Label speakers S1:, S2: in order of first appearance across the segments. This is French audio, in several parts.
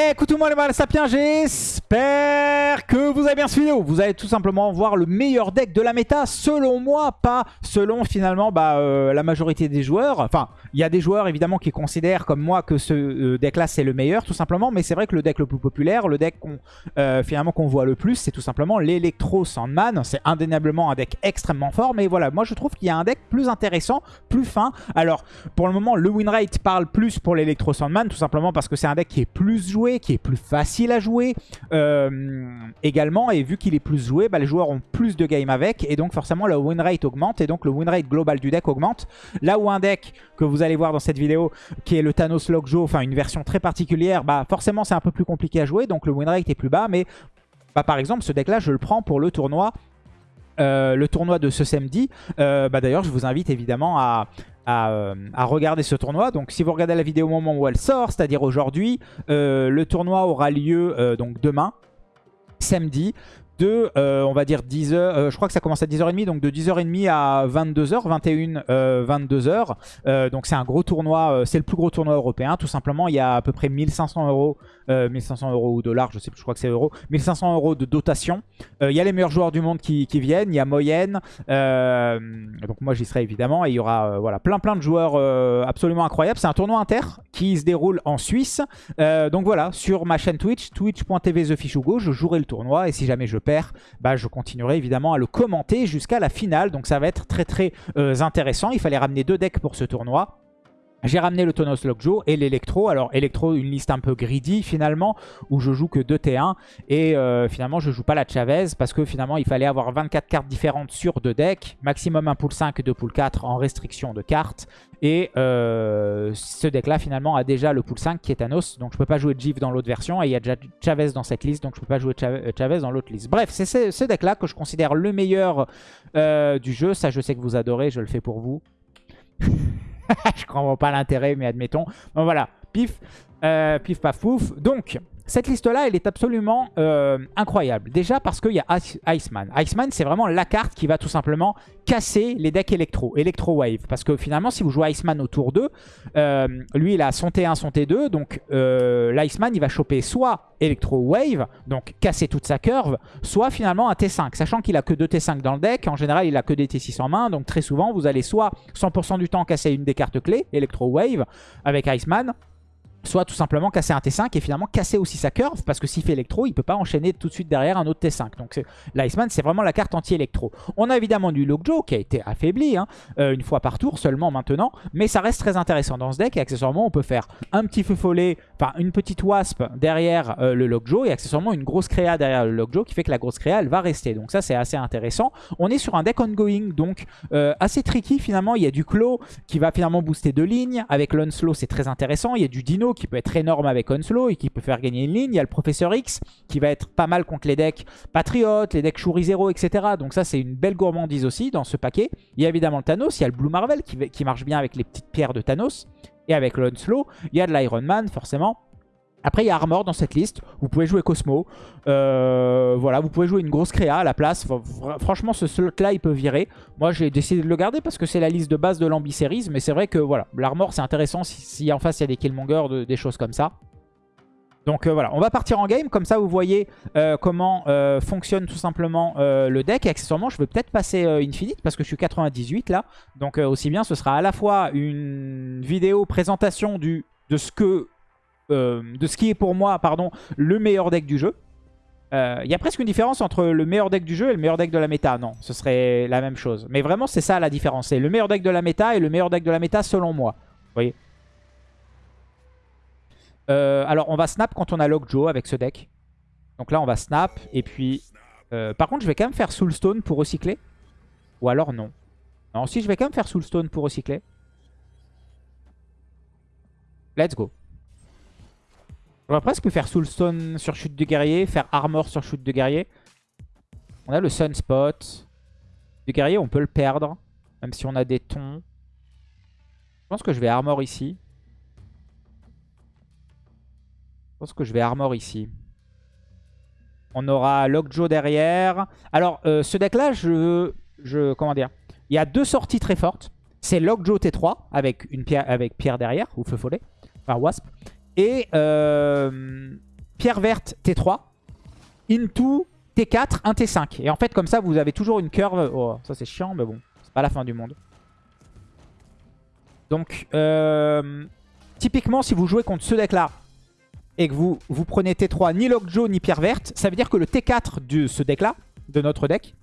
S1: Écoutez-moi les mal sapiens, j'espère que vous avez bien suivi vidéo. Vous allez tout simplement voir le meilleur deck de la méta, selon moi, pas selon finalement bah, euh, la majorité des joueurs. Enfin, il y a des joueurs évidemment qui considèrent comme moi que ce euh, deck-là c'est le meilleur, tout simplement. Mais c'est vrai que le deck le plus populaire, le deck euh, finalement qu'on voit le plus, c'est tout simplement l'Electro Sandman. C'est indéniablement un deck extrêmement fort, mais voilà, moi je trouve qu'il y a un deck plus intéressant, plus fin. Alors, pour le moment, le win rate parle plus pour l'Electro Sandman, tout simplement parce que c'est un deck qui est plus joué qui est plus facile à jouer également. Et vu qu'il est plus joué, bah, les joueurs ont plus de game avec. Et donc forcément, le win rate augmente. Et donc le win rate global du deck augmente. Là où un deck que vous allez voir dans cette vidéo, qui est le Thanos Lockjaw, enfin une version très particulière, bah forcément c'est un peu plus compliqué à jouer. Donc le win rate est plus bas. Mais bah, par exemple, ce deck-là, je le prends pour le tournoi euh, le tournoi de ce samedi. Euh, bah D'ailleurs, je vous invite évidemment à, euh, à, regarder ce tournoi. Donc si vous regardez la vidéo au moment où elle sort, c'est-à-dire aujourd'hui, le tournoi aura lieu donc demain, samedi de, on va dire 10h, je crois que ça commence à 10h30, donc de 10h30 à 22h, 21, 22h. donc c'est un gros tournoi, c'est le plus gros tournoi européen, tout simplement. Il y a à peu près 1500 euros 1500 euh, euros ou dollars, je sais plus, je crois que c'est euros. 1500 euros de dotation. Euh, il y a les meilleurs joueurs du monde qui, viennent. Il y a Moyenne. Euh, donc moi j'y serai évidemment. Et il y aura voilà, plein plein de joueurs absolument incroyables. C'est un tournoi inter qui se déroule en Suisse. donc voilà, sur ma chaîne Twitch, twitch.tv TheFishUgo, je jouerai le tournoi. Et si jamais je perds, bah, je continuerai évidemment à le commenter jusqu'à la finale. Donc ça va être très très intéressant. Il fallait ramener deux decks pour ce tournoi. J'ai ramené le Tonos Lockjaw et l'Electro. Alors Electro, une liste un peu greedy finalement, où je joue que 2 T1. Et euh, finalement, je joue pas la Chavez parce que finalement, il fallait avoir 24 cartes différentes sur deux decks. Maximum un pool 5 et 2 pool 4 en restriction de cartes. Et euh, ce deck-là, finalement, a déjà le pool 5 qui est Thanos. Donc je peux pas jouer Jif dans l'autre version. Et il y a déjà Chavez dans cette liste, donc je peux pas jouer euh, Chavez dans l'autre liste. Bref, c'est ce, deck-là que je considère le meilleur du jeu. Ça, je sais que vous adorez, je le fais pour vous. je comprends pas l'intérêt, mais admettons. Bon voilà, pif, euh, pif paf pouf. Donc, cette liste-là, elle est absolument euh, incroyable. Déjà parce qu'il y a Iceman. Iceman, c'est vraiment la carte qui va tout simplement casser les decks électro, électro wave. Parce que finalement, si vous jouez Iceman au tour 2, euh, lui, il a son T1, son T2. Donc, euh, l'Iceman, il va choper soit électro wave, donc casser toute sa curve, soit finalement un T5. Sachant qu'il a que deux T5 dans le deck. En général, il a que des T6 en main. Donc, très souvent, vous allez soit 100% du temps casser une des cartes clés, électro wave, avec Iceman, soit tout simplement casser un T5 et finalement casser aussi sa curve parce que s'il fait électro, il peut pas enchaîner tout de suite derrière un autre T5. Donc l'Iceman, c'est vraiment la carte anti-électro. On a évidemment du Lockjaw qui a été affaibli hein, euh, une fois par tour seulement maintenant, mais ça reste très intéressant dans ce deck et accessoirement on peut faire un petit feu follet, enfin une petite wasp derrière euh, le Lockjaw et accessoirement une grosse créa derrière le Lockjaw qui fait que la grosse créa elle va rester. Donc ça c'est assez intéressant. On est sur un deck ongoing donc euh, assez tricky finalement. Il y a du Claw qui va finalement booster deux lignes. Avec l'Unslow c'est très intéressant. Il y a du Dino qui peut être énorme avec Onslow et qui peut faire gagner une ligne. Il y a le Professeur X qui va être pas mal contre les decks Patriote, les decks Shuri Zero, etc. Donc ça, c'est une belle gourmandise aussi dans ce paquet. Il y a évidemment le Thanos, il y a le Blue Marvel qui, qui marche bien avec les petites pierres de Thanos. Et avec l'Onslow, il y a de l'Iron Man, forcément. Après, il y a Armor dans cette liste. Vous pouvez jouer Cosmo. Euh, voilà, vous pouvez jouer une grosse créa à la place. Franchement, ce slot-là, il peut virer. Moi, j'ai décidé de le garder parce que c'est la liste de base de l'Ambi-Series. Mais c'est vrai que, voilà, l'Armor, c'est intéressant si, en face, il y a des Killmonger, des choses comme ça. Donc euh, voilà, on va partir en game. Comme ça, vous voyez euh, comment fonctionne tout simplement le deck. Et accessoirement, je vais peut-être passer Infinite parce que je suis 98 là. Donc aussi bien, ce sera à la fois une vidéo présentation du, de ce que euh, de ce qui est pour moi pardon, le meilleur deck du jeu. Il euh, y a presque une différence entre le meilleur deck du jeu et le meilleur deck de la méta. Non, ce serait la même chose. Mais vraiment, c'est ça la différence. C'est le meilleur deck de la méta et le meilleur deck de la méta selon moi. Vous voyez euh, Alors, on va snap quand on a Lockjaw avec ce deck. Donc là, on va snap. Et puis... par contre, je vais quand même faire Soulstone pour recycler. Ou alors non. Non, si, je vais quand même faire Soulstone pour recycler. Let's go. On presque faire Soulstone sur chute de guerrier, faire Armor sur chute de guerrier. On a le Sunspot. Du guerrier, on peut le perdre, même si on a des tons. Je pense que je vais Armor ici. Je pense que je vais Armor ici. On aura Lockjaw derrière. Alors, euh, ce deck-là, je, je... Comment dire Il y a deux sorties très fortes. C'est Lockjaw T3 avec, une pierre, avec pierre derrière, ou feu follet. Enfin, Wasp. Et euh, pierre verte T3 into T4, un T5. Et en fait, comme ça, vous avez toujours une curve. Oh, ça c'est chiant, mais bon, c'est pas la fin du monde. Donc, euh, typiquement, si vous jouez contre ce deck-là et que vous, vous prenez T3, ni Lockjaw, ni pierre verte, ça veut dire que le T4 de ce deck-là, de notre deck,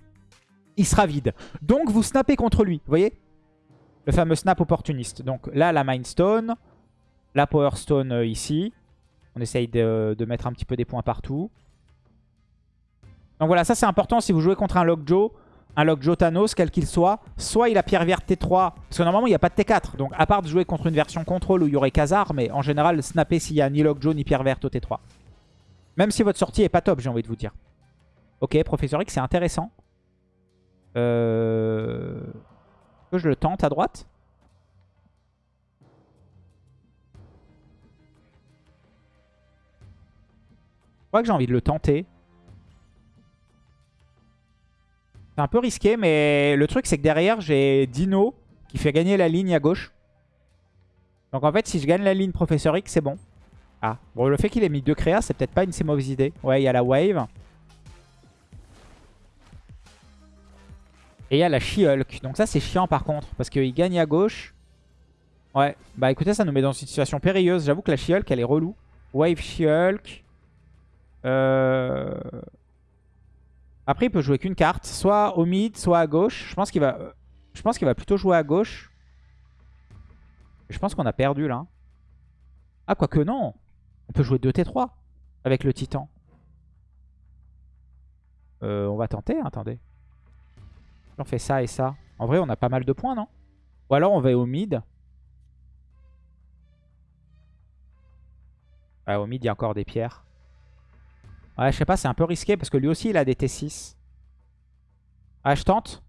S1: il sera vide. Donc, vous snappez contre lui, vous voyez? Le fameux snap opportuniste. Donc là, la Mindstone, la Power Stone euh, ici. On essaye de, mettre un petit peu des points partout. Donc voilà, ça c'est important si vous jouez contre un Lockjaw, un Lockjaw Thanos, quel qu'il soit. Soit il a pierre verte T3, parce que normalement il n'y a pas de T4. Donc à part de jouer contre une version contrôle où il y aurait Khazar, mais en général snapper s'il n'y a ni Lockjaw ni pierre verte au T3. Même si votre sortie est pas top, j'ai envie de vous dire. Ok, Professeur X, c'est intéressant. Euh... Que je le tente à droite que j'ai envie de le tenter. C'est un peu risqué, mais le truc, c'est que derrière, j'ai Dino qui fait gagner la ligne à gauche. Donc en fait, si je gagne la ligne Professeur X, c'est bon. Ah, bon, le fait qu'il ait mis deux créas, c'est peut-être pas une si mauvaise idée. Ouais, il y a la wave. Et il y a la She-Hulk. Donc ça, c'est chiant par contre, parce qu'il gagne à gauche. Ouais, bah écoutez, ça nous met dans une situation périlleuse. J'avoue que la She-Hulk, elle est relou. Wave She-Hulk. Euh... Après, il peut jouer qu'une carte. Soit au mid, soit à gauche. Je pense qu'il va, plutôt jouer à gauche. Je pense qu'on a perdu là. Ah, quoique non. On peut jouer 2T3 avec le titan. Euh, on va tenter, attendez. On fait ça et ça. En vrai, on a pas mal de points, non? Ou alors on va au mid. au mid, il y a encore des pierres. Ouais, je sais pas, c'est un peu risqué parce que lui aussi, il a des T6. Ah, je tente.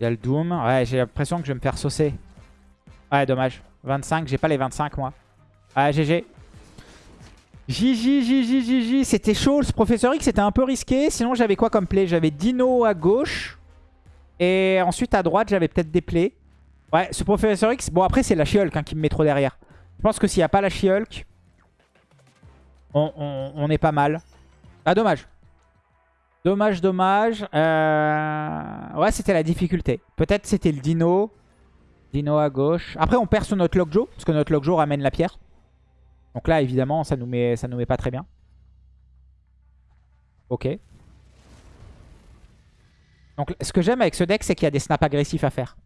S1: Il y a le Doom. Ouais, j'ai l'impression que je vais me faire saucer. Ouais, dommage. 25, j'ai pas les 25 moi. Ouais, GG. JJ. C'était chaud. Ce Professeur X, c'était un peu risqué. Sinon, j'avais quoi comme play? J'avais Dino à gauche. Et ensuite, à droite, j'avais peut-être des plays. Ouais, ce Professeur X... Bon, après, c'est la She-Hulk hein, qui me met trop derrière. Je pense que s'il n'y a pas la She-Hulk, on, est pas mal. Ah, dommage. Dommage, dommage. Euh, ouais, c'était la difficulté. Peut-être c'était le Dino. Dino à gauche. Après, on perd sur notre Lockjaw, parce que notre Lockjaw ramène la pierre. Donc là, évidemment, ça nous met, ça nous met pas très bien. Ok. Donc ce que j'aime avec ce deck, c'est qu'il y a des snaps agressifs à faire.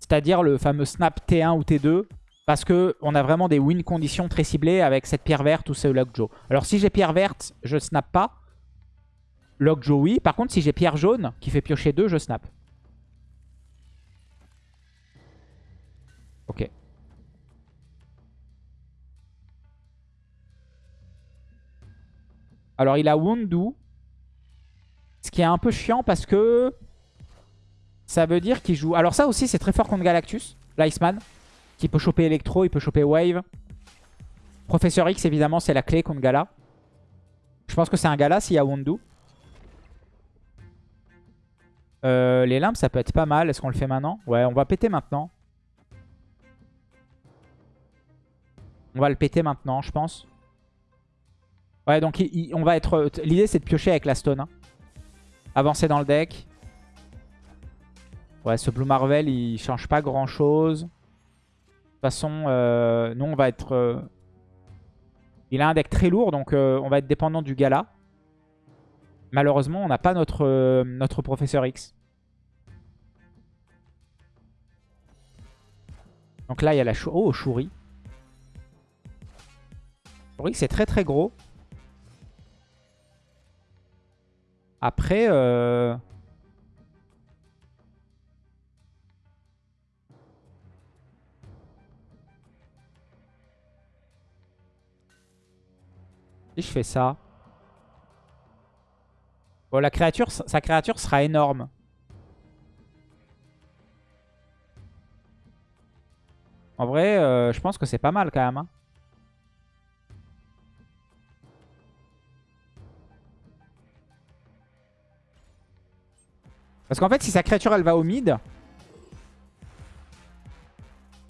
S1: C'est-à-dire le fameux snap T1 ou T2. Parce qu'on a vraiment des win conditions très ciblées avec cette pierre verte ou ce Lockjaw. Alors si j'ai pierre verte, je snap pas. Lockjaw oui. Par contre si j'ai pierre jaune qui fait piocher 2, je snap. Ok. Alors il a Wundu. Ce qui est un peu chiant parce que ça veut dire qu'il joue... Alors ça aussi, c'est très fort contre Galactus, l'Iceman, qui peut choper Electro, il peut choper Wave. Professeur X, évidemment, c'est la clé contre Gala. Je pense que c'est un Gala s'il y a Wundu. Euh, les limbes, ça peut être pas mal. Est-ce qu'on le fait maintenant? Ouais, on va péter maintenant. On va le péter maintenant, je pense. Ouais, donc on va être... L'idée, c'est de piocher avec la stone. Hein. Avancer dans le deck. Ouais, ce Blue Marvel, il change pas grand chose. De toute façon, euh, nous, on va être... Euh, il a un deck très lourd, donc euh, on va être dépendant du gala. Malheureusement, on n'a pas notre, Professeur X. Donc là, il y a la... Oh, Shuri. Shuri, c'est très très gros. Après... Euh... Si je fais ça... Bon, la créature, sa créature sera énorme. En vrai, euh, je pense que c'est pas mal quand même. Hein. Parce qu'en fait, si sa créature, elle va au mid,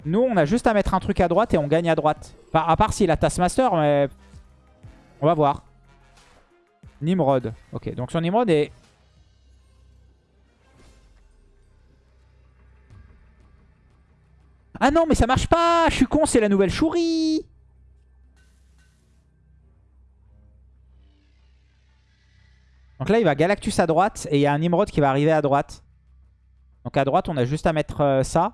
S1: nous, on a juste à mettre un truc à droite et on gagne à droite. Enfin, à part s'il a Taskmaster, mais on va voir. Nimrod. Ok, donc son Nimrod est... Ah non, mais ça marche pas Je suis con, c'est la nouvelle chourie Donc là, il va Galactus à droite et il y a un Nimrod qui va arriver à droite. Donc à droite, on a juste à mettre euh, ça.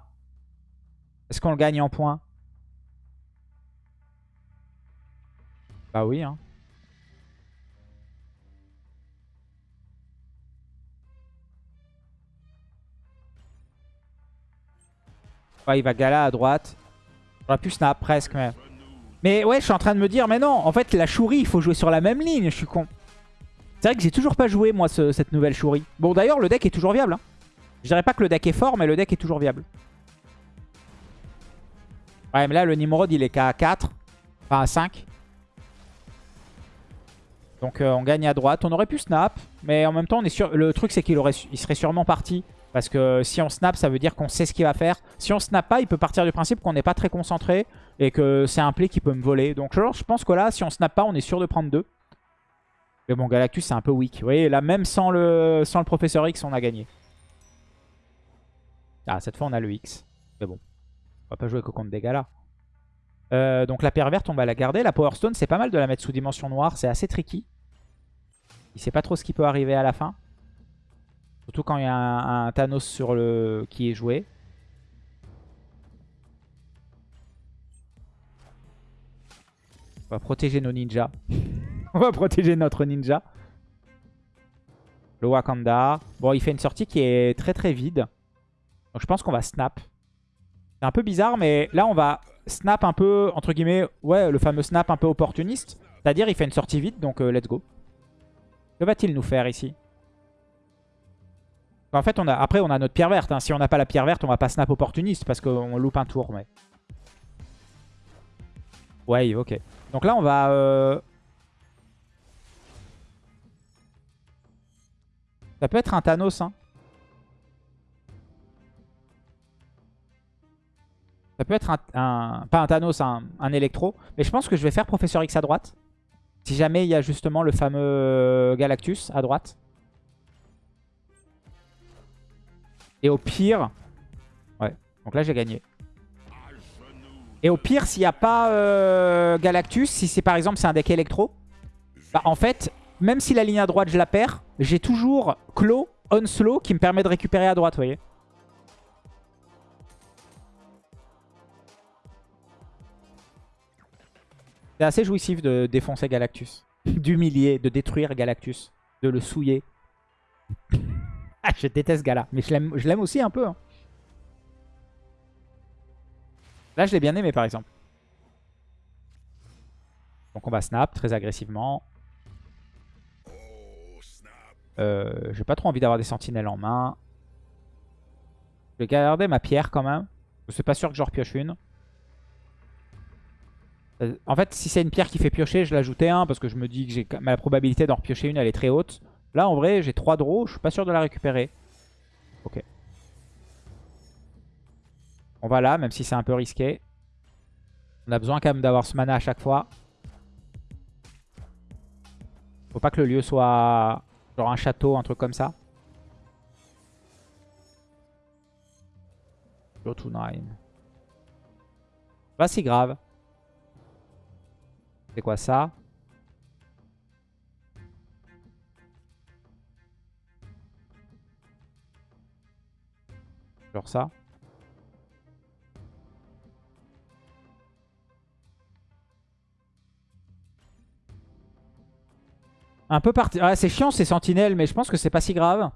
S1: Est-ce qu'on le gagne en points? Bah oui, hein. il va Gala à droite. J'aurais pu snap presque, mais... Mais ouais, je suis en train de me dire, mais non, en fait, la chourie, il faut jouer sur la même ligne, je suis con. C'est vrai que j'ai toujours pas joué, moi, cette nouvelle chourie. Bon, d'ailleurs, le deck est toujours viable. Hein. Je dirais pas que le deck est fort, mais le deck est toujours viable. Ouais, mais là, le Nimrod, il est qu'à 4. Enfin, à 5. Donc, euh, on gagne à droite. On aurait pu snap. Mais en même temps, on est sûr... le truc, c'est qu'il serait sûrement parti. Parce que si on snap, ça veut dire qu'on sait ce qu'il va faire. Si on snap pas, il peut partir du principe qu'on n'est pas très concentré. Et que c'est un play qui peut me voler. Donc, je pense que là, si on snap pas, on est sûr de prendre 2. Mais bon, Galactus, c'est un peu weak. Vous voyez, là, même sans le, Professeur X, on a gagné. Ah, cette fois, on a le X. Mais bon. On va pas jouer qu'au compte dégâts là. Euh, donc la pierre verte, on va la garder. La Power Stone, c'est pas mal de la mettre sous dimension noire. C'est assez tricky. Il sait pas trop ce qui peut arriver à la fin. Surtout quand il y a un, Thanos sur le qui est joué. On va protéger nos ninjas. on va protéger notre ninja. Le Wakanda. Bon, il fait une sortie qui est très très vide. Donc je pense qu'on va snap. C'est un peu bizarre, mais là, on va snap un peu, entre guillemets, ouais, le fameux snap un peu opportuniste. C'est-à-dire, il fait une sortie vite, donc euh, let's go. Que va-t-il nous faire ici? En fait, après, on a notre pierre verte. Hein. Si on n'a pas la pierre verte, on va pas snap opportuniste parce qu'on loupe un tour. Mais... Ouais, ok. Donc là, on va... Euh, ça peut être un Thanos, hein. Ça peut être un, pas un Thanos, un, un, électro. Mais je pense que je vais faire Professeur X à droite. Si jamais il y a justement le fameux euh, Galactus à droite. Et au pire... Ouais, donc là j'ai gagné. Et au pire, s'il n'y a pas euh, Galactus, si c'est par exemple c'est un deck électro, bah en fait, même si la ligne à droite je la perds, j'ai toujours Claw on slow qui me permet de récupérer à droite, vous voyez. C'est assez jouissif de défoncer Galactus. D'humilier, de détruire Galactus. De le souiller. ah, je déteste Gala. Mais je l'aime aussi un peu. Hein. Là, je l'ai bien aimé, par exemple. Donc on va snap très agressivement. Euh, J'ai pas trop envie d'avoir des sentinelles en main. Je vais garder ma pierre quand même. Je suis pas sûr que j'en repioche une. Euh, en fait, si c'est une pierre qui fait piocher, je l'ajoutais un parce que je me dis que ma probabilité d'en repiocher une, elle est très haute. Là, en vrai, j'ai 3 draws, je suis pas sûr de la récupérer. Ok. On va là, même si c'est un peu risqué. On a besoin quand même d'avoir ce mana à chaque fois. Faut pas que le lieu soit genre un château, un truc comme ça. Go to 9. Pas si grave. C'est quoi ça? Genre ça. Un peu parti. Ah, c'est chiant ces sentinelles, mais je pense que c'est pas si grave.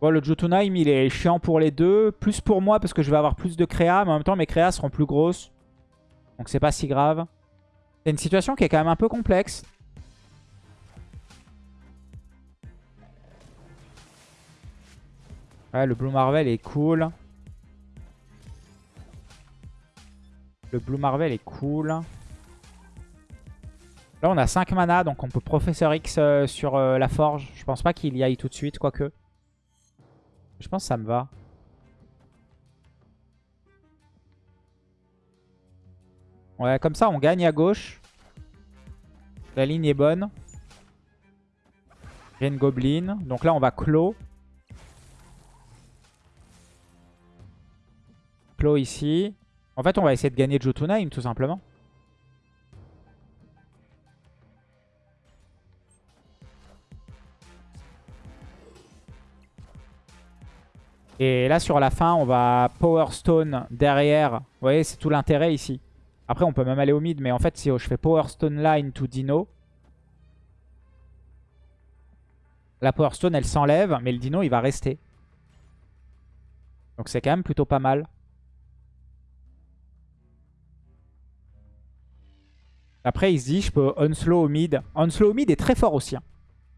S1: Bon, le Jotunheim, il est chiant pour les deux. Plus pour moi, parce que je vais avoir plus de créa. Mais en même temps, mes créas seront plus grosses. Donc c'est pas si grave. C'est une situation qui est quand même un peu complexe. Ouais, le Blue Marvel est cool. Le Blue Marvel est cool. Là, on a 5 mana, donc on peut Professeur X euh, sur euh, la forge. Je pense pas qu'il y aille tout de suite, quoique. Je pense que ça me va. Ouais, comme ça, on gagne à gauche. La ligne est bonne. Green Goblin. Donc là, on va clos. Clos ici. En fait, on va essayer de gagner Jotunheim, tout simplement. Et là, sur la fin, on va Power Stone derrière. Vous voyez, c'est tout l'intérêt ici. Après, on peut même aller au mid, mais en fait, si je fais Power Stone line to Dino, la Power Stone, elle s'enlève, mais le Dino, il va rester. Donc c'est quand même plutôt pas mal. Après, il se dit, je peux Unslow au mid. Unslow au mid est très fort aussi. Hein.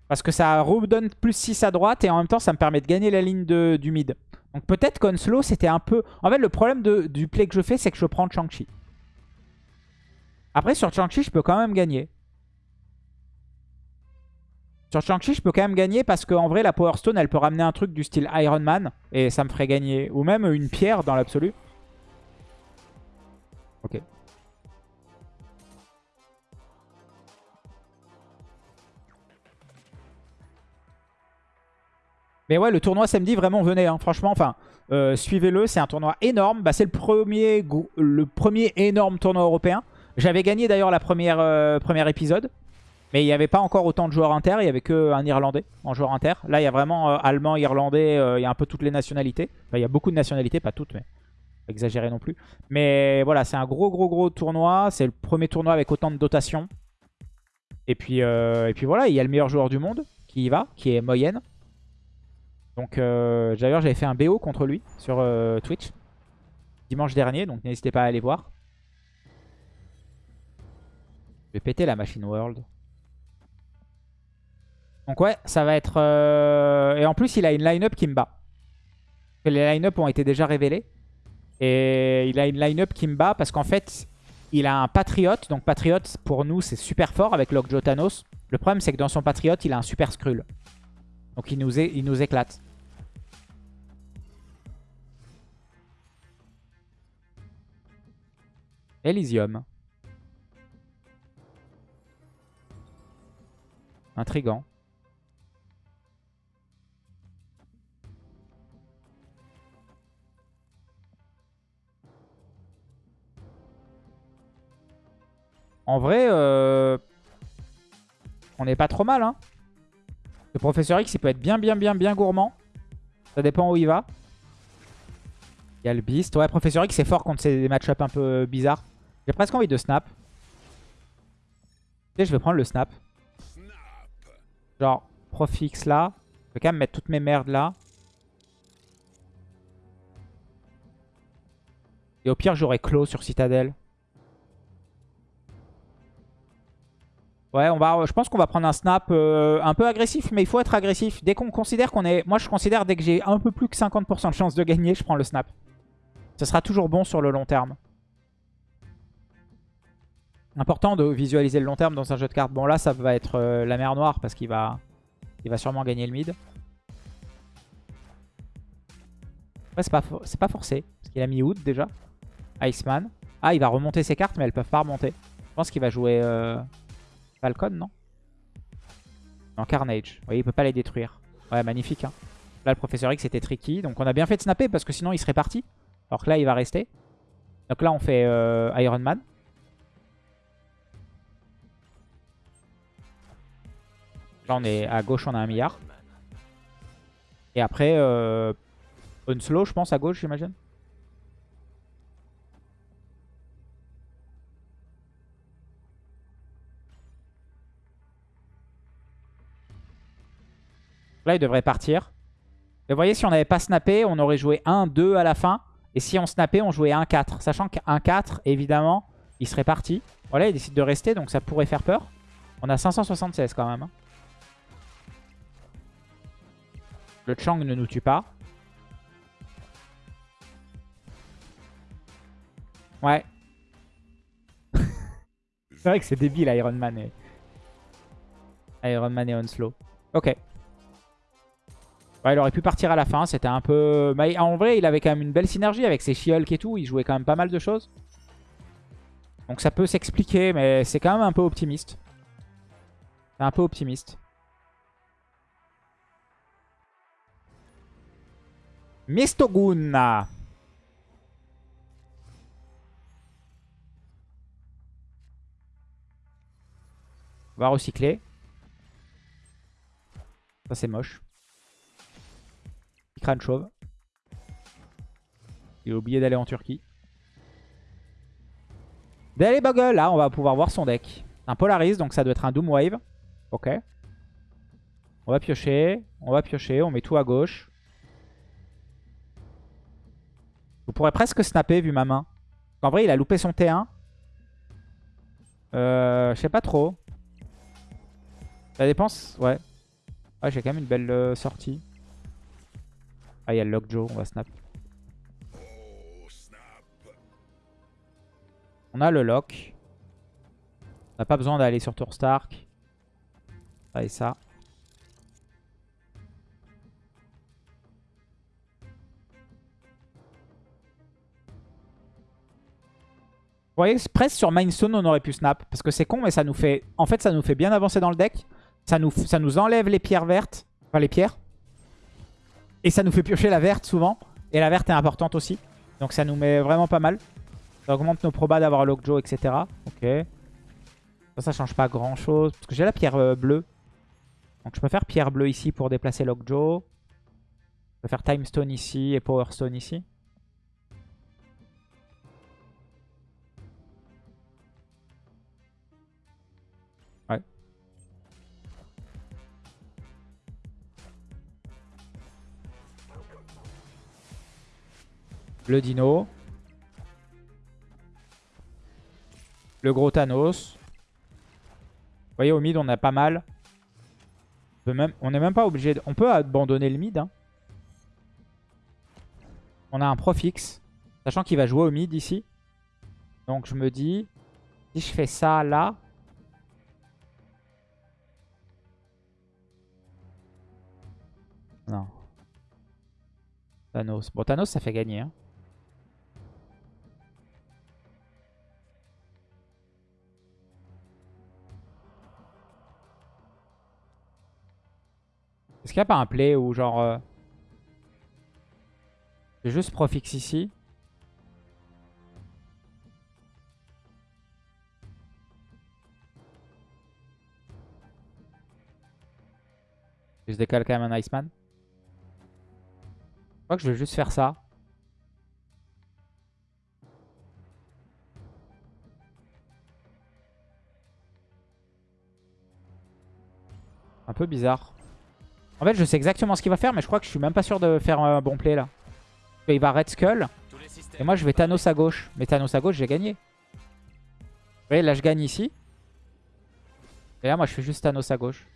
S1: Parce que ça redonne plus 6 à droite et en même temps, ça me permet de gagner la ligne du mid. Donc peut-être qu'Unslow, c'était un peu... En fait, le problème du play que je fais, c'est que je prends Chang-Chi. Après, sur Chang-Chi, je peux quand même gagner. Sur Chang-Chi, je peux quand même gagner parce qu'en vrai, la Power Stone, elle peut ramener un truc du style Iron Man. Et ça me ferait gagner. Ou même une pierre dans l'absolu. Ok. Mais ouais, le tournoi samedi, vraiment, venez. Hein. Franchement, enfin, euh, suivez-le. C'est un tournoi énorme. Bah, c'est le premier, le premier énorme tournoi européen. J'avais gagné d'ailleurs la première euh, premier épisode. Mais il n'y avait pas encore autant de joueurs inter. Il n'y avait qu'un Irlandais en joueur inter. Là, il y a vraiment euh, allemand, irlandais. il y a un peu toutes les nationalités. Enfin, il y a beaucoup de nationalités, pas toutes, mais pas exagéré non plus. Mais voilà, c'est un gros, gros, gros tournoi. C'est le premier tournoi avec autant de dotation. Et puis, et puis voilà, il y a le meilleur joueur du monde qui y va, qui est Moyenne. Donc euh, d'ailleurs j'avais fait un BO contre lui sur euh, Twitch dimanche dernier, donc n'hésitez pas à aller voir. Je vais péter la machine world. Donc ouais, ça va être... Euh, et en plus il a une line-up qui me bat. Les line-up ont été déjà révélés. Et il a une line-up qui me bat parce qu'en fait il a un Patriote. Donc Patriote pour nous c'est super fort avec Lockjaw Thanos. Le problème c'est que dans son Patriote il a un Super Skrull. Donc il nous, il nous éclate. Elysium. Intrigant. En vrai, euh, on n'est pas trop mal. Hein. Le professeur X, il peut être bien, bien, bien, bien gourmand. Ça dépend où il va. Il y a le Beast. Ouais, professeur X, c'est fort contre ces match-up un peu bizarres. J'ai presque envie de snap. Je vais prendre le snap. Genre, prof X là. Je vais quand même mettre toutes mes merdes là. Et au pire, j'aurai clos sur Citadel. Ouais, je pense qu'on va prendre un snap euh, un peu agressif, mais il faut être agressif. Dès qu'on considère qu'on est... Moi, je considère dès que j'ai un peu plus que 50% de chance de gagner, je prends le snap. Ce sera toujours bon sur le long terme. Important de visualiser le long terme dans un jeu de cartes. Bon là ça va être euh, la mer noire parce qu'il va, il va sûrement gagner le mid. C'est pas, pas forcé. Parce qu'il a mis Wood déjà. Iceman. Ah il va remonter ses cartes mais elles peuvent pas remonter. Je pense qu'il va jouer euh, Falcon non? Non Carnage. Vous voyez il peut pas les détruire. Ouais magnifique hein. Là le professeur X était tricky. Donc on a bien fait de snapper parce que sinon il serait parti. Alors que là il va rester. Donc là on fait euh, Iron Man. Là, on est à gauche, on a un milliard. Et après, euh, slow, je pense, à gauche, j'imagine. Là, il devrait partir. Et vous voyez, si on n'avait pas snappé, on aurait joué 1-2 à la fin. Et si on snappait, on jouait 1-4. Sachant qu'un 4 évidemment, il serait parti. Voilà, il décide de rester, donc ça pourrait faire peur. On a 576 quand même. Le Chang ne nous tue pas. Ouais. c'est vrai que c'est débile Iron Man et... Iron Man et Onslow. Ok. Ouais, il aurait pu partir à la fin, c'était un peu... Mais en vrai, il avait quand même une belle synergie avec ses she et tout. Il jouait quand même pas mal de choses. Donc ça peut s'expliquer, mais c'est quand même un peu optimiste. C'est un peu optimiste. Mistogun. On va recycler. Ça c'est moche. Crâne chauve. Il a oublié d'aller en Turquie. Daily Bugle, là on va pouvoir voir son deck. Un Polaris, donc ça doit être un Doom Wave. Ok. On va piocher, on va piocher, on met tout à gauche. Vous pourrez presque snapper vu ma main. En vrai, il a loupé son T1. Euh, je sais pas trop. La dépense, ouais. Ah, j'ai quand même une belle euh, sortie. Ah, il y a le Lockjaw, on va snap. On a le lock. On n'a pas besoin d'aller sur Tour Stark. Ça et ça. Vous voyez, presque sur Mindstone, on aurait pu snap. Parce que c'est con, mais ça nous fait... En fait, ça nous fait bien avancer dans le deck. Ça nous, enlève les pierres vertes. Enfin, les pierres. Et ça nous fait piocher la verte souvent. Et la verte est importante aussi. Donc ça nous met vraiment pas mal. Ça augmente nos probas d'avoir Lockjaw, etc. Ok. Ça, ça change pas grand chose. Parce que j'ai la pierre euh, bleue. Donc je peux faire pierre bleue ici pour déplacer Lockjaw. Je peux faire Time Stone ici et Power Stone ici. Le dino. Le gros Thanos. Vous voyez, au mid, on a pas mal. On, est même pas obligé... On peut abandonner le mid. Hein. On a un profix. Sachant qu'il va jouer au mid ici. Donc je me dis... Si je fais ça là... Non. Thanos. Bon, Thanos, ça fait gagner. Hein. Est-ce qu'il n'y a pas un play où genre... Euh... Juste Profix ici? Je décale quand même un Iceman. Je crois que je vais juste faire ça. Un peu bizarre. En fait, je sais exactement ce qu'il va faire, mais je crois que je suis même pas sûr de faire un bon play là. Il va Red Skull. Et moi, je vais Thanos à gauche. Mais Thanos à gauche, j'ai gagné. Vous voyez, là, je gagne ici. Et là, moi, je fais juste Thanos à gauche.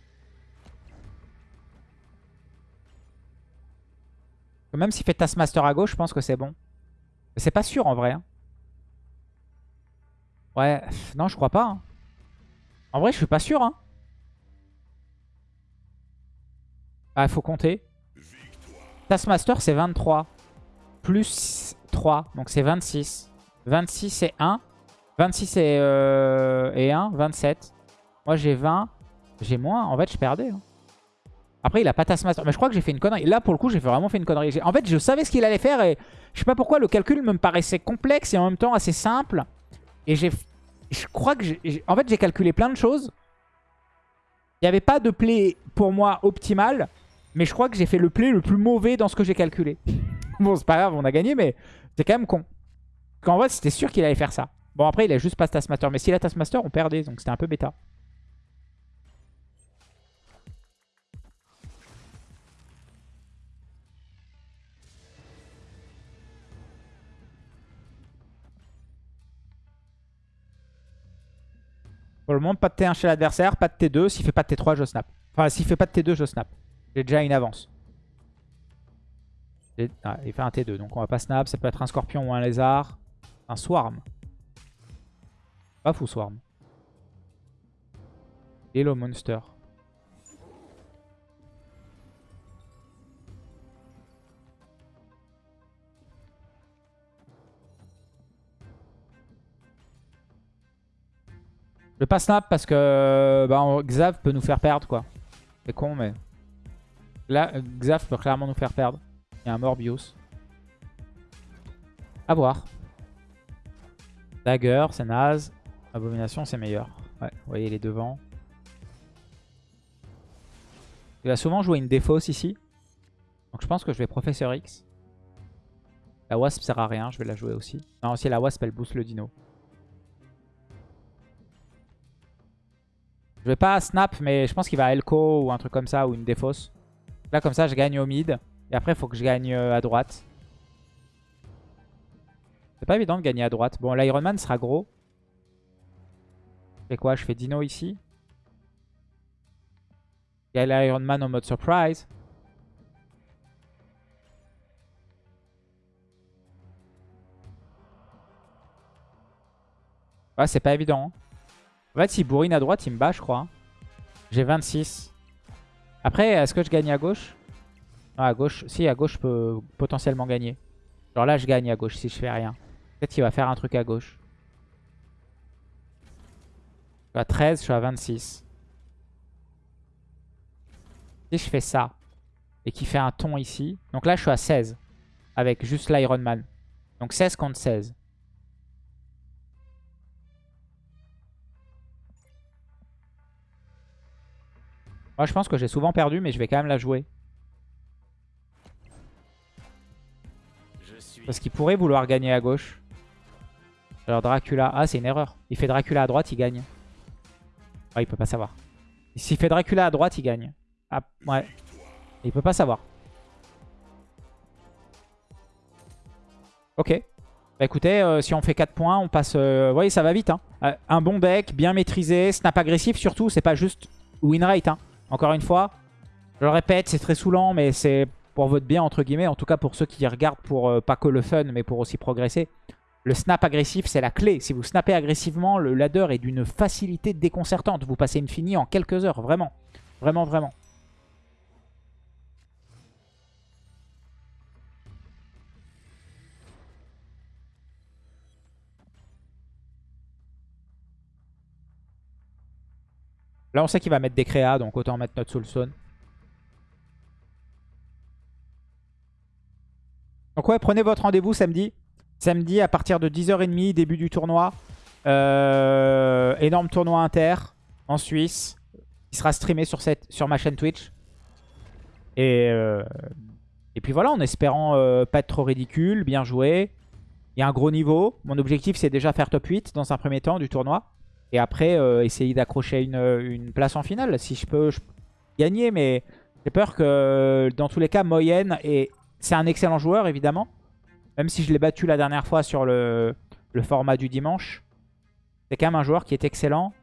S1: Même s'il fait Taskmaster à gauche, je pense que c'est bon. C'est pas sûr en vrai. Hein. Ouais, non, je crois pas. Hein. En vrai, je suis pas sûr. Hein. Ah, il faut compter. Taskmaster, c'est 23. Plus 3, donc c'est 26. 26 et 1. 26 et, euh, et 1, 27. Moi, j'ai 20. J'ai moins. En fait, je perdais. Hein. Après, il a pas Taskmaster. Mais je crois que j'ai fait une connerie. Là, pour le coup, j'ai vraiment fait une connerie. En fait, je savais ce qu'il allait faire et je sais pas pourquoi le calcul me paraissait complexe et en même temps assez simple. Et j'ai... Je crois que. En fait, j'ai calculé plein de choses. Il n'y avait pas de play pour moi optimal. Mais je crois que j'ai fait le play le plus mauvais dans ce que j'ai calculé. bon, c'est pas grave, on a gagné, mais c'est quand même con. Qu'en vrai, c'était sûr qu'il allait faire ça. Bon, après, il a juste pas Taskmaster. Mais s'il a Taskmaster, on perdait. Donc c'était un peu bêta. Pour le moment, pas de T1 chez l'adversaire, pas de T2. S'il fait pas de T3, je snap. Enfin, s'il fait pas de T2, je snap. J'ai déjà une avance. Ah, il fait un T2, donc on va pas snap. Ça peut être un scorpion ou un lézard. Un swarm. Pas fou, swarm. Hello, monster. Je vais pas snap parce que bah, Xav peut nous faire perdre quoi. C'est con mais... Là, Xav peut clairement nous faire perdre. Il y a un Morbius. A voir. Dagger, c'est naze. Abomination, c'est meilleur. Ouais, vous voyez les devants. Il va souvent jouer une défausse ici. Donc je pense que je vais Professeur X. La Wasp sert à rien, je vais la jouer aussi. Non, si la Wasp, elle booste le dino. Je vais pas snap, mais je pense qu'il va Elko ou un truc comme ça, ou une défausse. Là, comme ça, je gagne au mid. Et après, il faut que je gagne euh, à droite. C'est pas évident de gagner à droite. Bon, l'Iron Man sera gros. Je fais quoi? Je fais Dino ici. Il y a l'Iron Man en mode surprise. Ouais, c'est pas évident. Hein. En fait, s'il bourrine à droite, il me bat, je crois. J'ai 26. Après, est-ce que je gagne à gauche? Non, à gauche. Si, à gauche, je peux potentiellement gagner. Genre là, je gagne à gauche si je fais rien. Peut-être qu'il va faire un truc à gauche. Je suis à 13, je suis à 26. Si je fais ça et qu'il fait un ton ici. Donc là, je suis à 16 avec juste l'Iron Man. Donc 16 contre 16. Moi, je pense que j'ai souvent perdu, mais je vais quand même la jouer. Parce qu'il pourrait vouloir gagner à gauche. Alors Dracula... Ah, c'est une erreur. Il fait Dracula à droite, il gagne. Ouais, il peut pas savoir. S'il fait Dracula à droite, il gagne. Ah, ouais. Il peut pas savoir. Ok. Bah écoutez, euh, si on fait 4 points, on passe... Euh, vous voyez, ça va vite. Hein. Euh, un bon deck, bien maîtrisé, snap agressif surtout. C'est pas juste win rate. Hein. Encore une fois, je le répète, c'est très saoulant, mais c'est pour votre bien, entre guillemets. En tout cas, pour ceux qui regardent pour euh, pas que le fun, mais pour aussi progresser. Le snap agressif, c'est la clé. Si vous snappez agressivement, le ladder est d'une facilité déconcertante. Vous passez une finie en quelques heures, vraiment. Vraiment, vraiment. Là, on sait qu'il va mettre des créas, donc autant mettre notre Soulstone. Donc ouais, prenez votre rendez-vous samedi. Samedi à partir de 10h30, début du tournoi. Euh, énorme tournoi inter en Suisse. Il sera streamé sur, ma chaîne Twitch. Et, euh, et puis voilà, en espérant euh, pas être trop ridicule, bien joué. Il y a un gros niveau. Mon objectif, c'est déjà faire top 8 dans un premier temps du tournoi. Et après, euh, essayer d'accrocher une, place en finale. Si je peux, gagner, mais j'ai peur que dans tous les cas, Moyenne, et c'est un excellent joueur évidemment. Même si je l'ai battu la dernière fois sur le, format du dimanche. C'est quand même un joueur qui est excellent.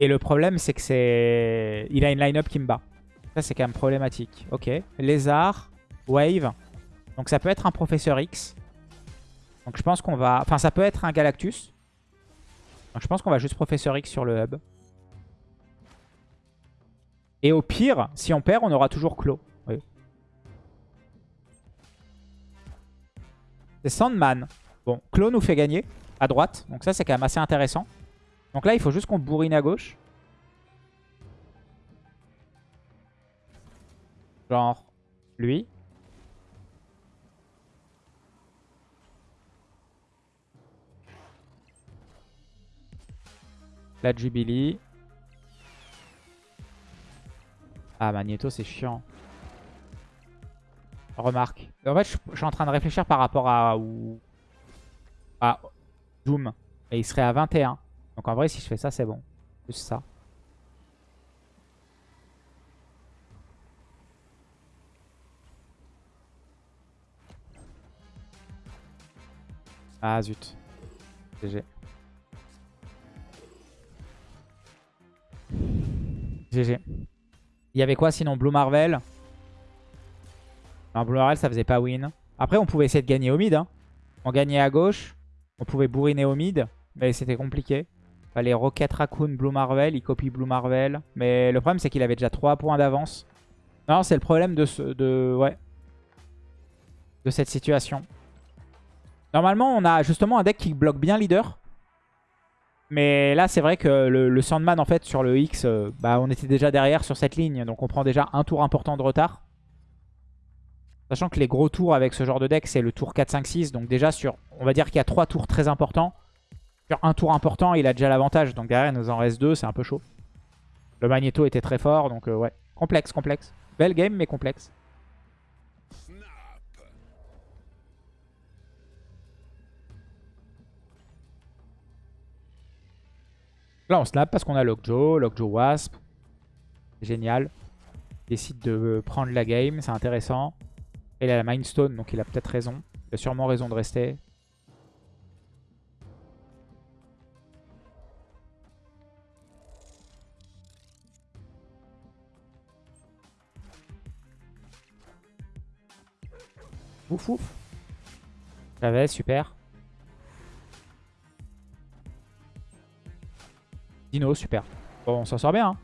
S1: Et le problème, c'est que c'est... Il a une line-up qui me bat. Ça, c'est quand même problématique. Ok. Lézard, Wave. Donc ça peut être un Professeur X. Donc je pense qu'on va... Enfin, ça peut être un Galactus. Je pense qu'on va juste Professeur X sur le hub. Et au pire, si on perd, on aura toujours Clos. C'est Sandman. Bon, Clos nous fait gagner à droite. Donc ça, c'est quand même assez intéressant. Donc là, il faut juste qu'on bourrine à gauche. Genre, lui. La Jubilee. Ah, Magneto, c'est chiant. Remarque. En fait, je, suis en train de réfléchir par rapport à... À Doom. Et il serait à 21. Donc en vrai, si je fais ça, c'est bon. Juste ça. Ah zut. GG. GG. Il y avait quoi sinon? Blue Marvel? Non, Blue Marvel, ça faisait pas win. Après, on pouvait essayer de gagner au mid. Hein. On gagnait à gauche. On pouvait bourriner au mid. Mais c'était compliqué. Fallait Rocket Raccoon, Blue Marvel. Il copie Blue Marvel. Mais le problème, c'est qu'il avait déjà 3 points d'avance. Non, c'est le problème de, ce, de, ouais, de cette situation. Normalement, on a justement un deck qui bloque bien leader. Mais là, c'est vrai que le, Sandman, en fait, sur le X, euh, bah, on était déjà derrière sur cette ligne. Donc on prend déjà un tour important de retard. Sachant que les gros tours avec ce genre de deck, c'est le tour 4, 5, 6. Donc déjà, sur, on va dire qu'il y a trois tours très importants. Sur un tour important, il a déjà l'avantage. Donc derrière, il nous en reste deux, c'est un peu chaud. Le Magneto était très fort, donc euh, ouais. Complexe, complexe. Belle game, mais complexe. Là, on snap parce qu'on a Lockjaw, Lockjaw Wasp. Génial. Il décide de prendre la game, c'est intéressant. il a la Mindstone, donc il a peut-être raison. Il a sûrement raison de rester. Ouf ouf. J'avais, super. Dino, super. Bon, on s'en sort bien. Hein.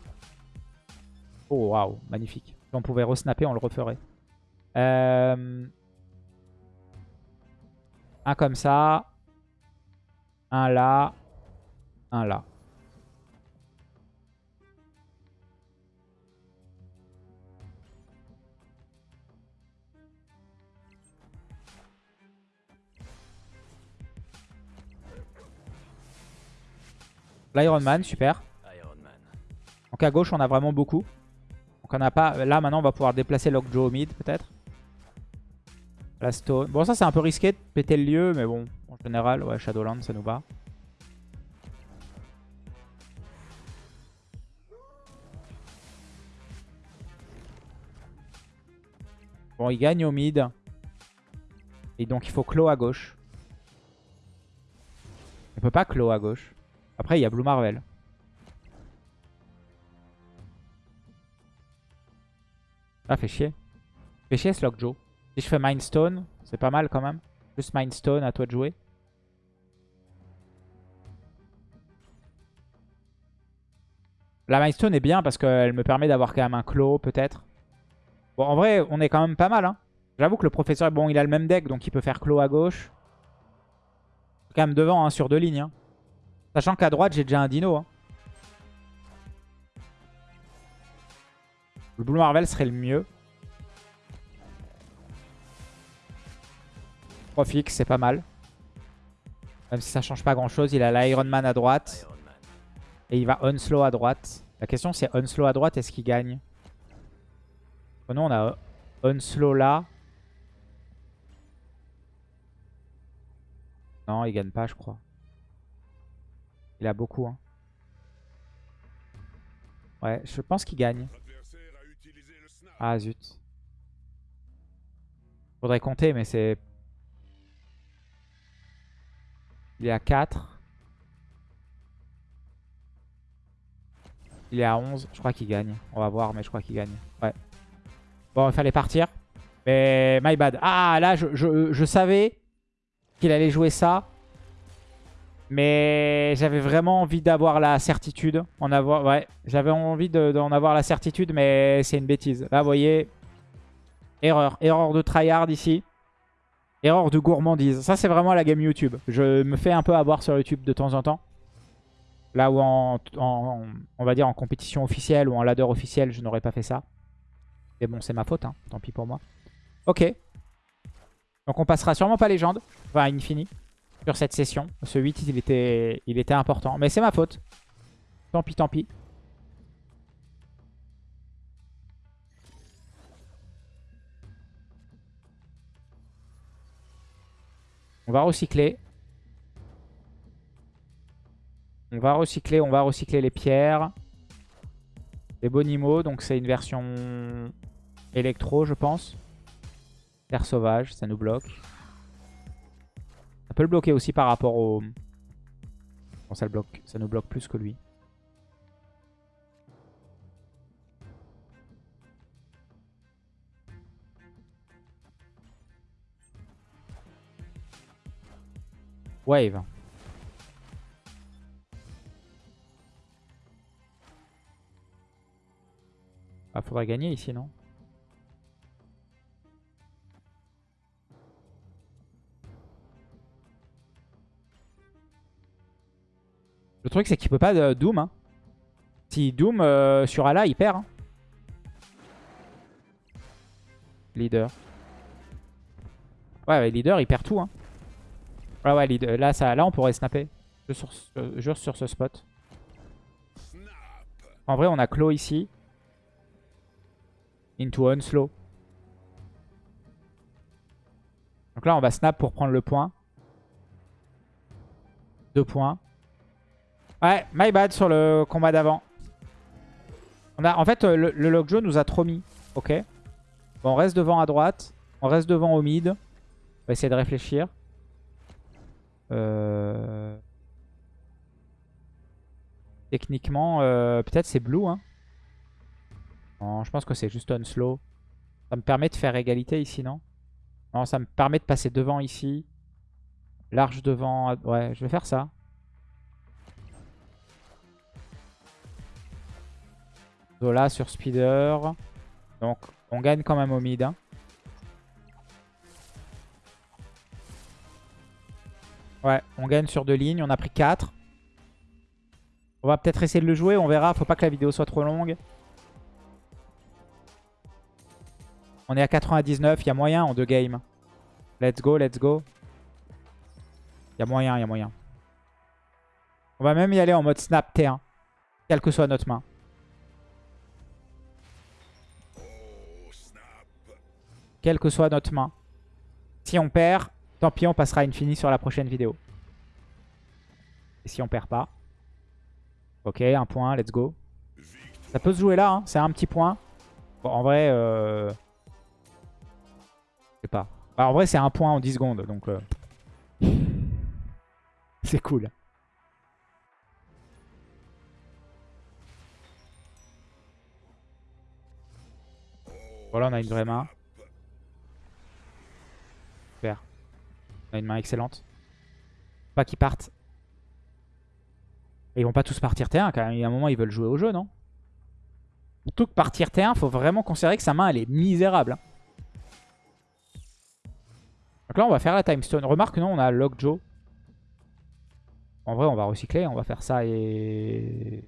S1: Oh, waouh, magnifique. Si on pouvait resnapper, on le referait. Euh, un comme ça. Un là. Un là. L'Iron Man, super. Donc à gauche, on a vraiment beaucoup. Donc on a pas... Là, maintenant, on va pouvoir déplacer Lockjaw au mid, peut-être. La Stone. Bon, ça, c'est un peu risqué de péter le lieu, mais bon, en général, ouais, Shadowland, ça nous va. Bon, il gagne au mid. Et donc, il faut clos à gauche. On peut pas clos à gauche. Après, il y a Blue Marvel. Ah, fait chier. Fait chier ce Lockjaw. Si je fais Mindstone, c'est pas mal quand même. Juste Mindstone, à toi de jouer. La Mindstone est bien parce qu'elle me permet d'avoir quand même un claw, peut-être. Bon, en vrai, on est quand même pas mal. Hein. J'avoue que le professeur, bon, il a le même deck, donc il peut faire claw à gauche. Quand même devant, hein, sur deux lignes. Hein. Sachant qu'à droite, j'ai déjà un dino. Hein. Le Blue Marvel serait le mieux. Profix, c'est pas mal. Même si ça change pas grand chose. Il a l'Iron Man à droite. Et il va Unslow à droite. La question c'est Unslow à droite, est-ce qu'il gagne? Non, on a Unslow là. Non, il gagne pas, je crois. Il a beaucoup. Hein. Ouais, je pense qu'il gagne. Ah zut. Faudrait compter, mais c'est... Il est à 4. Il est à 11. Je crois qu'il gagne. On va voir, mais je crois qu'il gagne. Ouais. Bon, il fallait partir. Mais my bad. Ah, là, je, je savais qu'il allait jouer ça. Mais j'avais vraiment envie d'avoir la certitude. J'avais envie d'en avoir la certitude, mais c'est une bêtise. Là, vous voyez, erreur. Erreur de tryhard ici. Erreur de gourmandise. Ça, c'est vraiment la game YouTube. Je me fais un peu avoir sur YouTube de temps en temps. Là où, on va dire, en compétition officielle ou en ladder officiel, je n'aurais pas fait ça. Mais bon, c'est ma faute, hein. tant pis pour moi. Ok. Donc on passera sûrement pas légende. Enfin, infini sur cette session. Ce 8, il était, il était important. Mais c'est ma faute. Tant pis, tant pis. On va recycler. On va recycler, on va recycler les pierres. Les bonimaux, donc c'est une version électro, je pense. Terre sauvage, ça nous bloque. Ça peut le bloquer aussi par rapport au... Bon, ça, le bloque. ça nous bloque plus que lui. Wave. Ah, faudrait gagner ici, non? Le truc, c'est qu'il peut pas de Doom. Hein. Si Doom euh, sur Ala, il perd. Hein. Leader. Ouais, leader, il perd tout. Hein. Ouais, ouais, leader. Là, ça, là, on pourrait snapper. Juste sur, sur ce spot. En vrai, on a Claw ici. Into Unslow. Donc là, on va snap pour prendre le point. Deux points. Ouais, my bad sur le combat d'avant. En fait, le, le Lockjaw nous a trop mis. Ok. Bon, on reste devant à droite. On reste devant au mid. On va essayer de réfléchir. Euh... Techniquement, euh, peut-être c'est blue. Hein. Je pense que c'est juste un slow. Ça me permet de faire égalité ici, non? Non, ça me permet de passer devant ici. Large devant. Ouais, je vais faire ça. Zola sur speeder. Donc, on gagne quand même au mid. Hein. Ouais, on gagne sur deux lignes. On a pris 4. On va peut-être essayer de le jouer. On verra. Faut pas que la vidéo soit trop longue. On est à 99. Il y a moyen en deux games. Let's go, let's go. Il y a moyen, il y a moyen. On va même y aller en mode snap T1. Quelle que soit notre main. Quelle que soit notre main. Si on perd, tant pis, on passera à Infini sur la prochaine vidéo. Et si on perd pas Ok, un point, let's go. Ça peut se jouer là, hein. c'est un petit point. Bon, en vrai, euh... je sais pas. Bah, en vrai, c'est un point en 10 secondes, donc... Euh... c'est cool. Voilà, on a une vraie main. Super. A une main excellente. Pas qu'ils partent ils vont pas tous partir T1 quand même. Il y a un moment, ils veulent jouer au jeu, non? Plutôt que partir T1, faut vraiment considérer que sa main, elle est misérable. Hein. Donc là, on va faire la Time Stone. Remarque, non, on a Lockjaw. En vrai, on va recycler. On va faire ça et...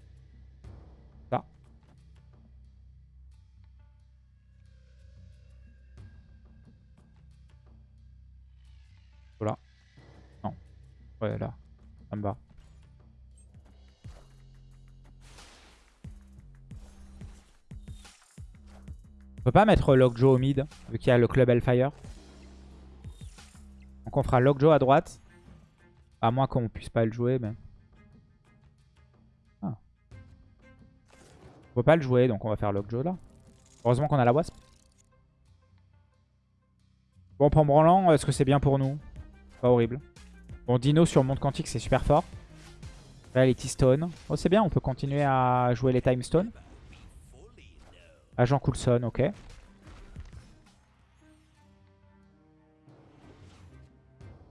S1: Ouais, là. Ça me va. peut pas mettre Lockjaw au mid, vu qu'il y a le club Hellfire. Donc on fera Lockjaw à droite. À moins qu'on puisse pas le jouer, mais... Ah. On peut pas le jouer, donc on va faire Lockjaw là. Heureusement qu'on a la Wasp. Bon, pour branlant, est-ce que c'est bien pour nous? Pas horrible. Bon, Dino sur Monde Quantique, c'est super fort. Reality Stone. Oh, c'est bien, on peut continuer à jouer les Time Stone. Agent Coulson, ok.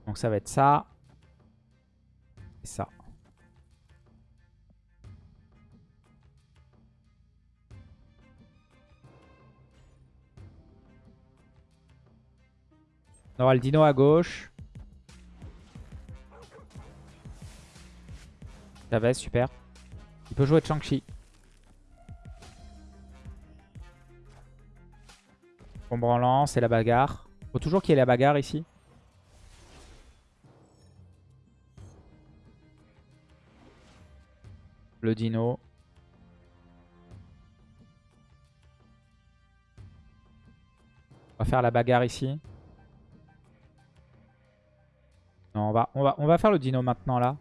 S1: Donc ça va être ça. Et ça. On aura le dino à gauche. Ça va, super. Il peut jouer Chang-Chi. Bon c'est la bagarre. Faut toujours qu'il y ait la bagarre ici. Le dino. On va faire la bagarre ici. Non, on va, on va, on va faire le dino maintenant là.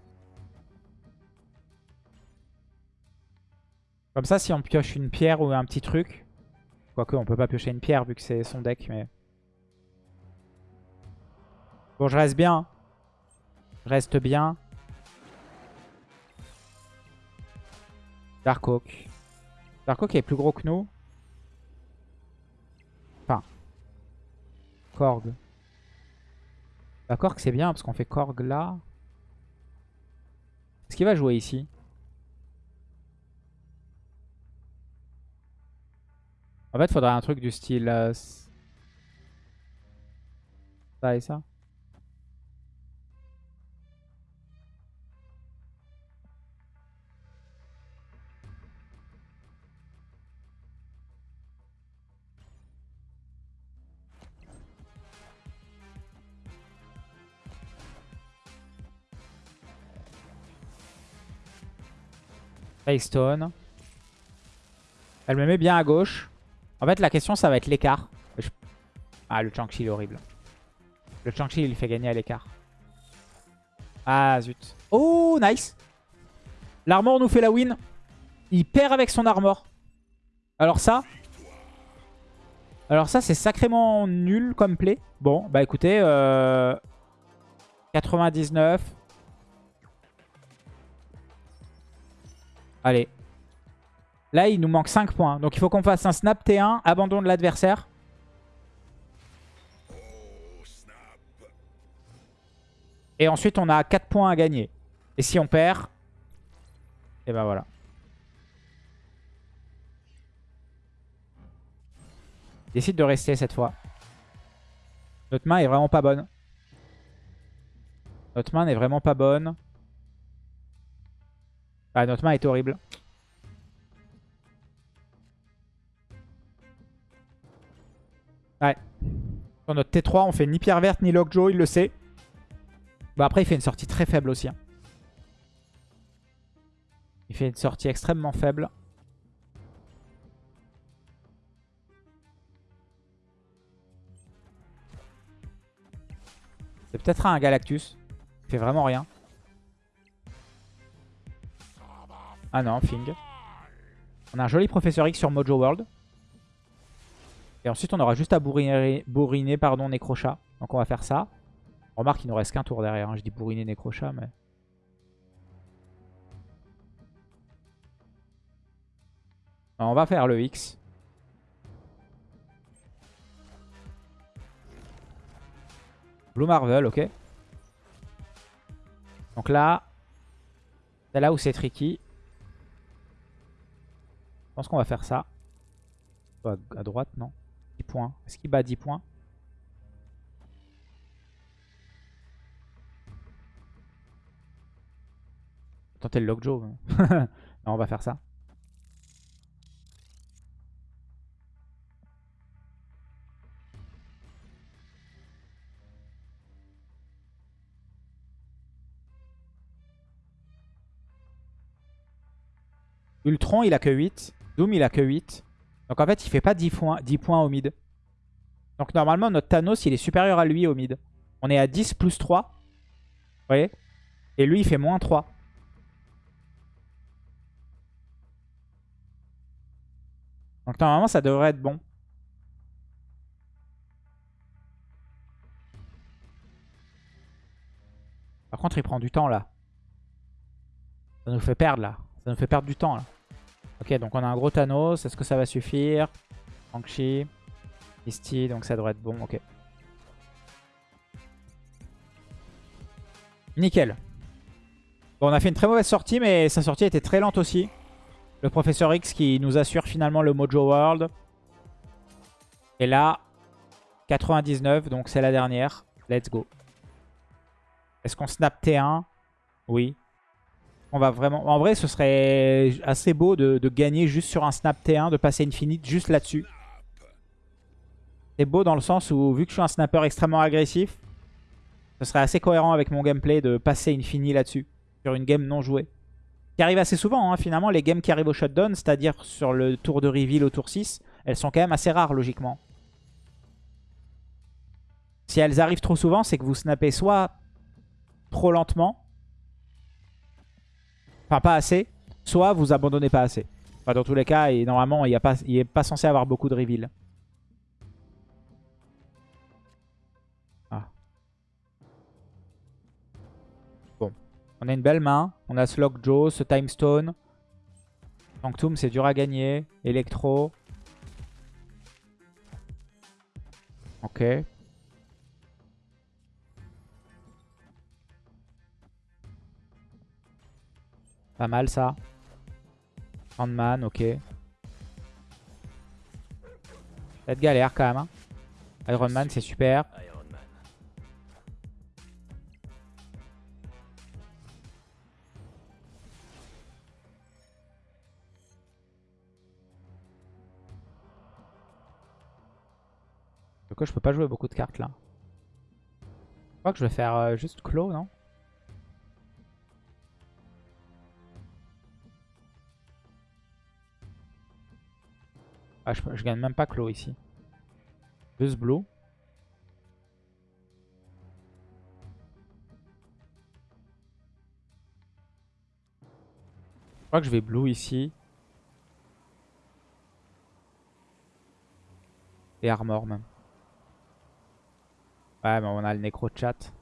S1: Comme ça, si on pioche une pierre ou un petit truc, Quoique, on peut pas piocher une pierre vu que c'est son deck, mais... Bon, je reste bien. Je reste bien. Dark Oak. Dark Oak est plus gros que nous. Enfin. Korg. La Korg, c'est bien parce qu'on fait Korg là. Est-ce qu'il va jouer ici? En fait, faudrait un truc du style... Euh, ça et ça. Stone. Elle me met bien à gauche. En fait, la question, ça va être l'écart. Ah, le Chang-Chi, il est horrible. Le Chang-Chi, il fait gagner à l'écart. Ah, zut. Oh, nice. L'armor nous fait la win. Il perd avec son armor. Alors ça... Alors ça, c'est sacrément nul comme play. Bon, bah écoutez... Euh... 99. Allez. Là, il nous manque 5 points. Donc il faut qu'on fasse un snap T1, abandon de l'adversaire. Et ensuite, on a 4 points à gagner. Et si on perd, et ben voilà. Décide de rester cette fois. Notre main est vraiment pas bonne. Notre main n'est vraiment pas bonne. Ah, notre main est horrible. Sur notre T3, on fait ni pierre verte ni Lockjaw, il le sait. Bon, après, il fait une sortie très faible aussi. Hein. Il fait une sortie extrêmement faible. C'est peut-être un Galactus. Il fait vraiment rien. Ah non, Fing. On a un joli Professeur X sur Mojo World. Et ensuite, on aura juste à bourriner, bourriner pardon, Necrochat. Donc on va faire ça. Remarque, il nous reste qu'un tour derrière. Hein. Je dis bourriner Necrochat, mais... on va faire le X. Blue Marvel, ok. Donc là, c'est là où c'est tricky. Je pense qu'on va faire ça. À droite, non 10 points. Est-ce qu'il bat 10 points? Tenter le Lockjaw. non, on va faire ça. Ultron, il a que 8. Doom, il a que 8. Donc en fait, il fait pas 10 points, 10 points au mid. Donc normalement, notre Thanos, il est supérieur à lui au mid. On est à 10 plus 3. Vous voyez? Et lui, il fait moins 3. Donc normalement, ça devrait être bon. Par contre, il prend du temps là. Ça nous fait perdre là. Ça nous fait perdre du temps là. Ok, donc on a un gros Thanos. Est-ce que ça va suffire? Shang-Chi. Misty, donc ça devrait être bon. Ok. Nickel. Bon, on a fait une très mauvaise sortie, mais sa sortie était très lente aussi. Le Professeur X qui nous assure finalement le Mojo World. Et là, 99, donc c'est la dernière. Let's go. Est-ce qu'on snap T1 Oui va vraiment... En vrai, ce serait assez beau de, gagner juste sur un snap T1, de passer Infinite juste là-dessus. C'est beau dans le sens où, vu que je suis un snapper extrêmement agressif, ce serait assez cohérent avec mon gameplay de passer Infinite là-dessus, sur une game non jouée. Qui arrive assez souvent, hein, finalement, les games qui arrivent au shutdown, c'est-à-dire sur le tour de reveal au tour 6, elles sont quand même assez rares, logiquement. Si elles arrivent trop souvent, c'est que vous snappez soit trop lentement, Enfin, pas assez. Soit vous abandonnez pas assez. Enfin, dans tous les cas, et normalement, il n'est pas, pas censé avoir beaucoup de reveal. Ah. Bon. On a une belle main. On a ce Lockjaw, ce Time Stone. Sanctum, c'est dur à gagner. Electro. Ok. Pas mal ça. Handman, ok. Cette galère quand même. Hein. Iron Man, c'est super. coup, je peux pas jouer beaucoup de cartes là? Je crois que je vais faire euh, juste Claw, non? Ah, je, gagne même pas Claw ici. Deux Blow. Je crois que je vais Blue ici. Et Armor même. Ouais, mais on a le Necro Chat.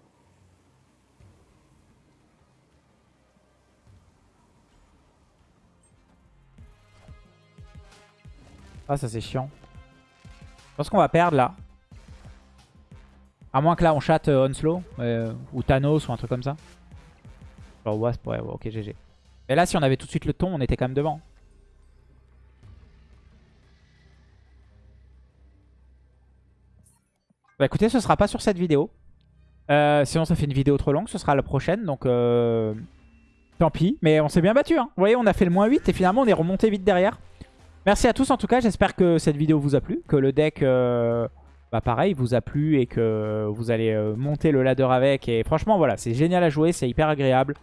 S1: Ah, ça c'est chiant. Je pense qu'on va perdre là. À moins que là on chatte euh, Onslow euh, ou Thanos ou un truc comme ça. Genre Wasp, ouais, ouais, ok, GG. Et là, si on avait tout de suite le ton, on était quand même devant. Bah écoutez, ce sera pas sur cette vidéo. Euh, sinon, ça fait une vidéo trop longue. Ce sera la prochaine. Donc, euh, tant pis. Mais on s'est bien battu. Hein. Vous voyez, on a fait le moins 8 et finalement, on est remonté vite derrière. Merci à tous en tout cas. J'espère que cette vidéo vous a plu. Que le deck, euh, bah pareil, vous a plu et que vous allez euh, monter le ladder avec. Et franchement, voilà, c'est génial à jouer. C'est hyper agréable.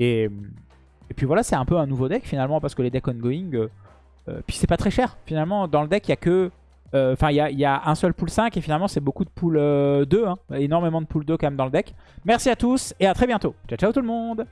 S1: Et, et puis voilà, c'est un peu un nouveau deck finalement parce que les decks ongoing... Euh, euh, puis c'est pas très cher. Finalement, dans le deck, il y a que... Enfin, il y, y, a un seul pool 5 et finalement, c'est beaucoup de pool 2. Hein, énormément de pool 2 quand même dans le deck. Merci à tous et à très bientôt. Ciao, ciao tout le monde